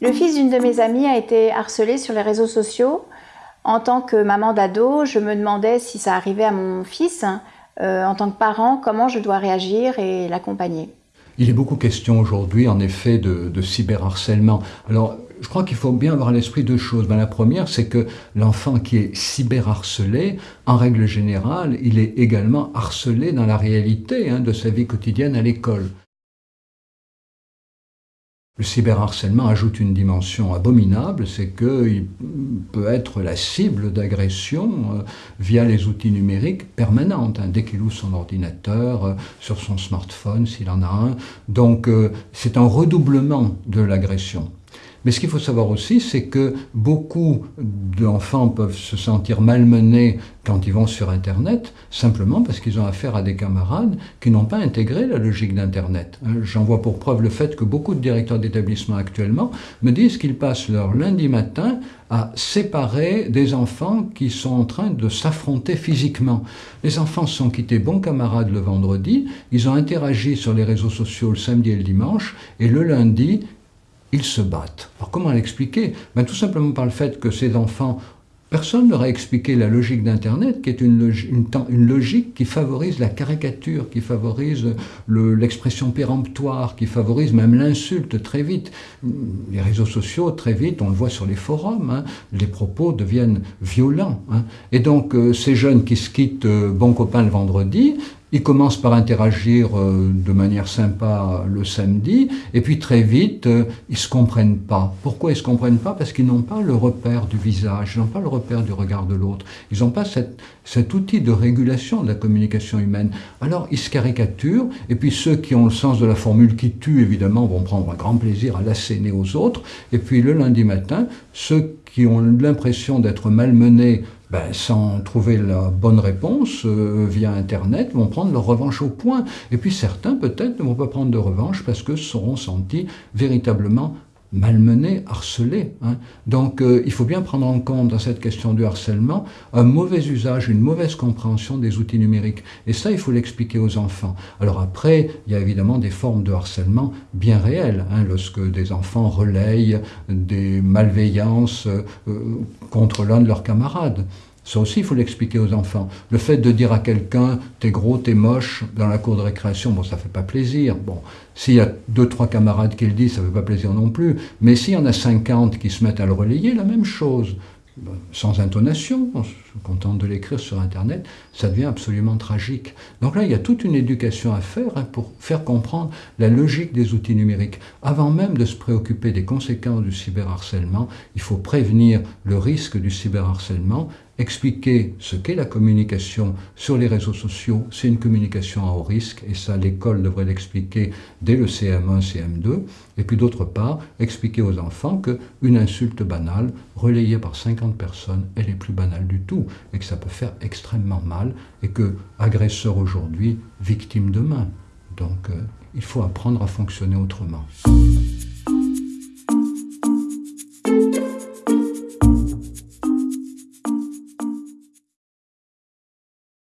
Le fils d'une de mes amies a été harcelé sur les réseaux sociaux. En tant que maman d'ado, je me demandais si ça arrivait à mon fils. Euh, en tant que parent, comment je dois réagir et l'accompagner. Il est beaucoup question aujourd'hui, en effet, de, cyberharcèlement. Alors, je crois qu'il faut bien avoir à l'esprit deux choses. Ben, la première, c'est que l'enfant qui est cyberharcelé, en règle générale, il est également harcelé dans la réalité hein, de sa vie quotidienne à l'école. Le cyberharcèlement ajoute une dimension abominable, c'est qu'il peut être la cible d'agressions euh, via les outils numériques permanentes, hein, dès qu'il ouvre son ordinateur, euh, sur son smartphone s'il en a un. Donc euh, c'est un redoublement de l'agression. Mais ce qu'il faut savoir aussi, c'est que beaucoup d'enfants peuvent se sentir malmenés quand ils vont sur Internet, simplement parce qu'ils ont affaire à des camarades qui n'ont pas intégré la logique d'Internet. Hein, j'en vois pour preuve le fait que beaucoup de directeurs d'établissement actuellement me disent qu'ils passent leur lundi matin à séparer des enfants qui sont en train de s'affronter physiquement. Les enfants sont quittés bons camarades le vendredi, ils ont interagi sur les réseaux sociaux le samedi et le dimanche, et le lundi, ils se battent. Alors comment l'expliquer? Ben, Tout simplement par le fait que ces enfants, personne leur a expliqué la logique d'Internet, qui est une, logique qui favorise la caricature, qui favorise l'expression péremptoire, qui favorise même l'insulte très vite. Les réseaux sociaux, très vite, on le voit sur les forums, hein, les propos deviennent violents. Hein. Et donc euh, ces jeunes qui se quittent euh, bon copain le vendredi, ils commencent par interagir euh, de manière sympa le samedi, et puis très vite, euh, ils se comprennent pas. Pourquoi ils se comprennent pas? Parce qu'ils n'ont pas le repère du visage, ils n'ont pas le repère du regard de l'autre. Ils n'ont pas cette, cet outil de régulation de la communication humaine. Alors ils se caricaturent, et puis ceux qui ont le sens de la formule qui tue, évidemment, vont prendre un grand plaisir à l'asséner aux autres, et puis le lundi matin, ceux qui ont l'impression d'être malmenés ben, sans trouver la bonne réponse euh, via Internet, vont prendre leur revanche au point. Et puis certains, peut-être, ne vont pas prendre de revanche parce que seront sentis véritablement malmenés, harcelés. Hein. Donc euh, il faut bien prendre en compte dans cette question du harcèlement un mauvais usage, une mauvaise compréhension des outils numériques. Et ça, il faut l'expliquer aux enfants. Alors après, il y a évidemment des formes de harcèlement bien réelles, hein, lorsque des enfants relayent des malveillances euh, contre l'un de leurs camarades. Ça aussi, il faut l'expliquer aux enfants. Le fait de dire à quelqu'un « t'es gros, t'es moche » dans la cour de récréation, bon, ça fait pas plaisir. Bon, s'il y a deux, trois camarades qui le disent, ça fait pas plaisir non plus. Mais s'il y en a 50 qui se mettent à le relayer, la même chose sans intonation, on se contente de l'écrire sur Internet, ça devient absolument tragique. Donc là, il y a toute une éducation à faire hein, pour faire comprendre la logique des outils numériques. Avant même de se préoccuper des conséquences du cyberharcèlement, il faut prévenir le risque du cyberharcèlement expliquer ce qu'est la communication sur les réseaux sociaux, c'est une communication à haut risque, et ça l'école devrait l'expliquer dès le CM1, CM2, et puis d'autre part, expliquer aux enfants qu'une insulte banale, relayée par 50 personnes, elle est plus banale du tout, et que ça peut faire extrêmement mal, et que agresseur aujourd'hui, victime demain. Donc euh, il faut apprendre à fonctionner autrement.